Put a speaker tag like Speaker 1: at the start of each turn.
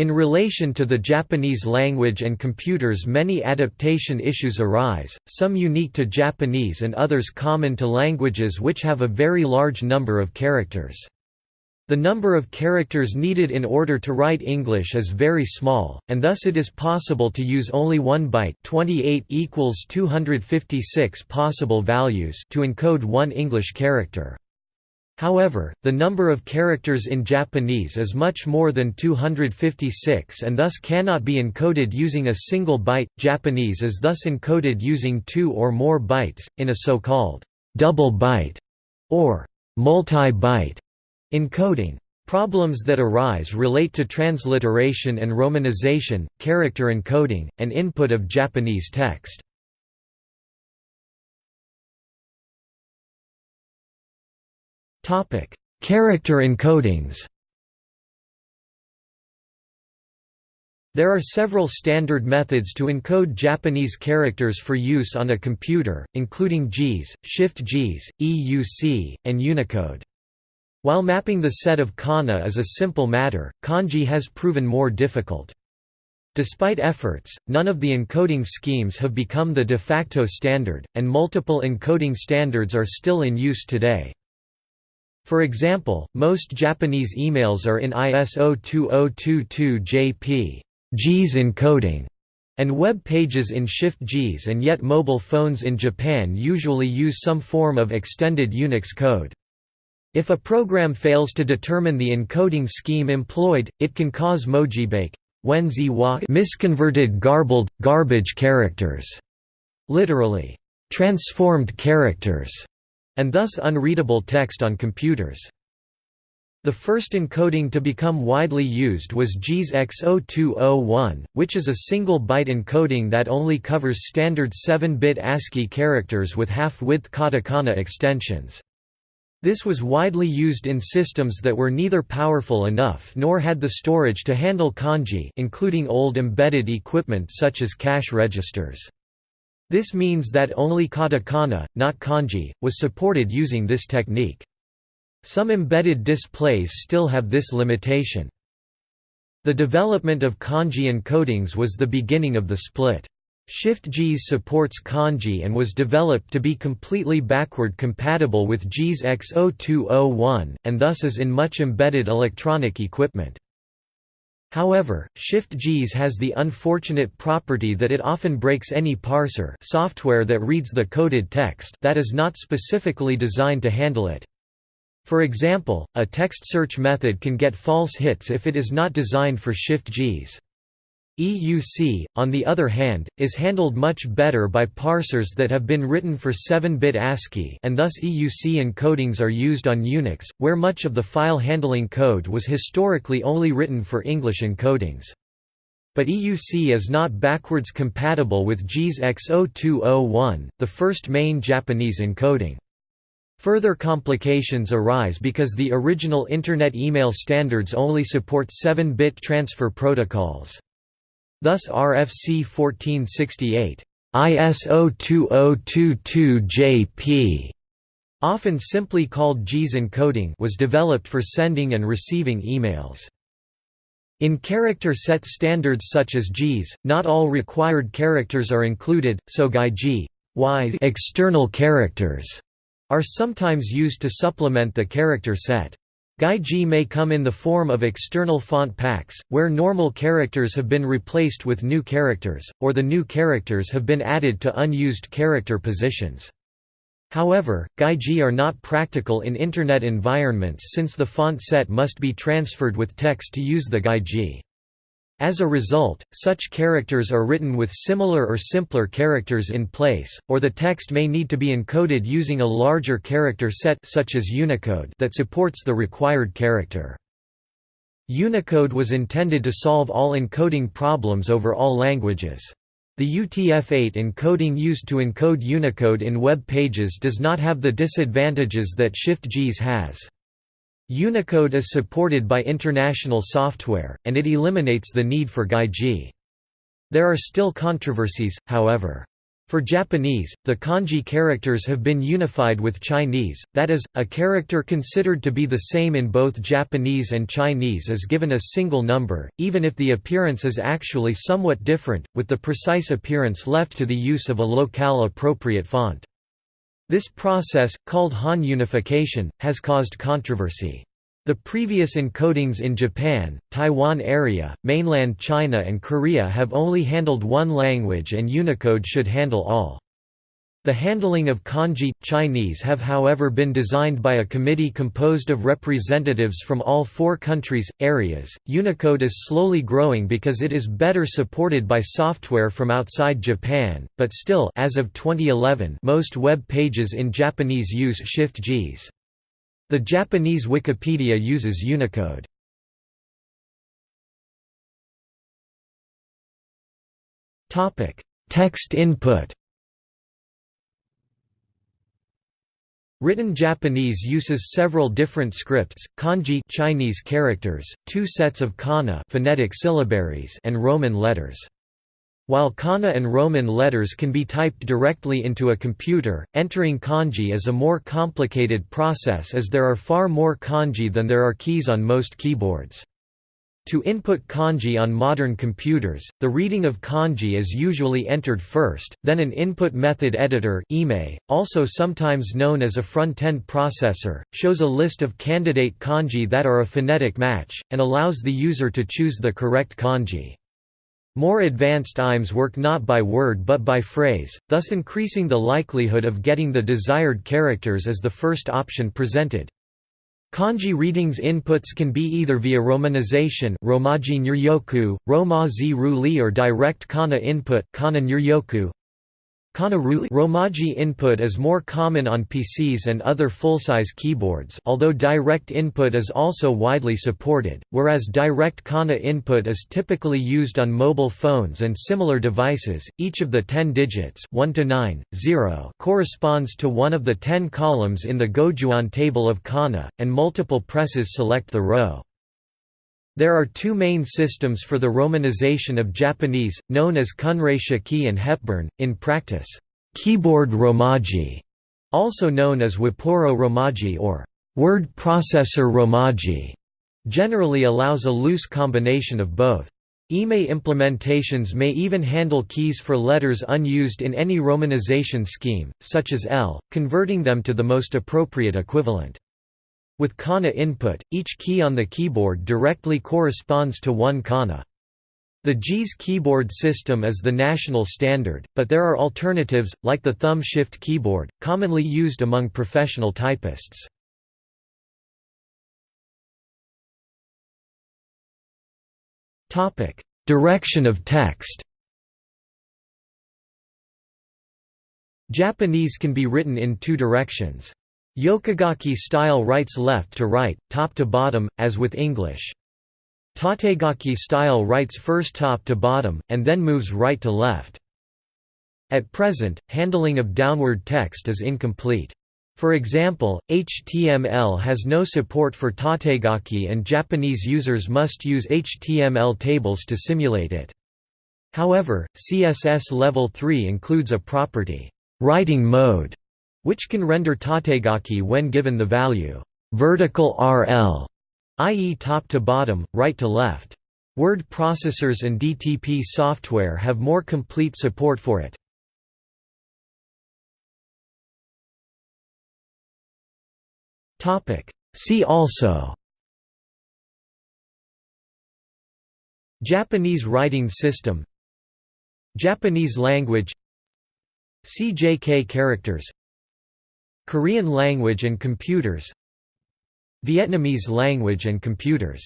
Speaker 1: In relation to the Japanese language and computers many adaptation issues arise, some unique to Japanese and others common to languages which have a very large number of characters. The number of characters needed in order to write English is very small, and thus it is possible to use only one byte 28 equals 256 possible values to encode one English character. However, the number of characters in Japanese is much more than 256 and thus cannot be encoded using a single byte. Japanese is thus encoded using two or more bytes, in a so-called double byte or multi-byte encoding. Problems that arise relate to transliteration and romanization, character encoding, and input of Japanese text. Topic: Character encodings. There are several standard methods to encode Japanese characters for use on a computer, including JIS, Shift-JIS, EUC, and Unicode. While mapping the set of kana is a simple matter, kanji has proven more difficult. Despite efforts, none of the encoding schemes have become the de facto standard, and multiple encoding standards are still in use today. For example, most Japanese emails are in ISO 2022 JP JIS encoding, and web pages in Shift JIS and yet mobile phones in Japan usually use some form of extended Unix code. If a program fails to determine the encoding scheme employed, it can cause mojibake misconverted garbled, garbage characters, literally, transformed characters, and thus unreadable text on computers. The first encoding to become widely used was JIS X0201, which is a single byte encoding that only covers standard 7-bit ASCII characters with half-width katakana extensions. This was widely used in systems that were neither powerful enough nor had the storage to handle kanji including old embedded equipment such as cash registers. This means that only katakana, not kanji, was supported using this technique. Some embedded displays still have this limitation. The development of kanji encodings was the beginning of the split. Shift-JIS supports kanji and was developed to be completely backward compatible with JIS X0201, and thus is in much embedded electronic equipment. However, Shift-JIS has the unfortunate property that it often breaks any parser software that reads the coded text that is not specifically designed to handle it. For example, a text search method can get false hits if it is not designed for Shift-JIS. EUC, on the other hand, is handled much better by parsers that have been written for 7-bit ASCII and thus EUC encodings are used on Unix, where much of the file handling code was historically only written for English encodings. But EUC is not backwards compatible with JIS X0201, the first main Japanese encoding. Further complications arise because the original Internet email standards only support 7-bit transfer protocols. Thus RFC 1468 ISO 2022 JP often simply called JIS encoding was developed for sending and receiving emails. In character set standards such as JIS, not all required characters are included, so y external characters are sometimes used to supplement the character set. Gaiji may come in the form of external font packs, where normal characters have been replaced with new characters, or the new characters have been added to unused character positions. However, Gaiji are not practical in Internet environments since the font set must be transferred with text to use the Gaiji. As a result, such characters are written with similar or simpler characters in place, or the text may need to be encoded using a larger character set such as Unicode that supports the required character. Unicode was intended to solve all encoding problems over all languages. The UTF-8 encoding used to encode Unicode in web pages does not have the disadvantages that Shift-JIS has. Unicode is supported by international software, and it eliminates the need for Gaiji. There are still controversies, however. For Japanese, the kanji characters have been unified with Chinese, that is, a character considered to be the same in both Japanese and Chinese is given a single number, even if the appearance is actually somewhat different, with the precise appearance left to the use of a locale-appropriate font. This process, called Han unification, has caused controversy. The previous encodings in Japan, Taiwan area, mainland China and Korea have only handled one language and Unicode should handle all. The handling of kanji, Chinese have however been designed by a committee composed of representatives from all four countries, areas. Unicode is slowly growing because it is better supported by software from outside Japan, but still as of 2011 most web pages in Japanese use Shift JIS. The Japanese Wikipedia uses Unicode. Text input Written Japanese uses several different scripts, kanji Chinese characters, two sets of kana phonetic syllabaries and Roman letters. While kana and Roman letters can be typed directly into a computer, entering kanji is a more complicated process as there are far more kanji than there are keys on most keyboards. To input kanji on modern computers, the reading of kanji is usually entered first, then an input method editor also sometimes known as a front-end processor, shows a list of candidate kanji that are a phonetic match, and allows the user to choose the correct kanji. More advanced IMEs work not by word but by phrase, thus increasing the likelihood of getting the desired characters as the first option presented. Kanji readings inputs can be either via romanization Roma or direct kana input kana Romaji input is more common on PCs and other full-size keyboards although direct input is also widely supported, whereas direct kana input is typically used on mobile phones and similar devices. Each of the 10 digits 1 to 9, 0 corresponds to one of the 10 columns in the Gojuon table of kana, and multiple presses select the row. There are two main systems for the romanization of Japanese, known as Kunrei Shiki and Hepburn, in practice, keyboard romaji, also known as Wapuro romaji or word processor romaji, generally allows a loose combination of both. IME implementations may even handle keys for letters unused in any romanization scheme, such as L, converting them to the most appropriate equivalent. With kana input, each key on the keyboard directly corresponds to one kana. The JIS keyboard system is the national standard, but there are alternatives, like the thumb shift keyboard, commonly used among professional typists. Direction of text Japanese can be written in two directions. Yokogaki style writes left to right, top to bottom, as with English. Tategaki style writes first top to bottom, and then moves right to left. At present, handling of downward text is incomplete. For example, HTML has no support for tategaki and Japanese users must use HTML tables to simulate it. However, CSS Level 3 includes a property, writing mode, which can render tategaki when given the value vertical RL, i.e. top to bottom, right to left. Word processors and DTP software have more complete support for it. See also Japanese writing system Japanese language CJK characters Korean language and computers Vietnamese language and computers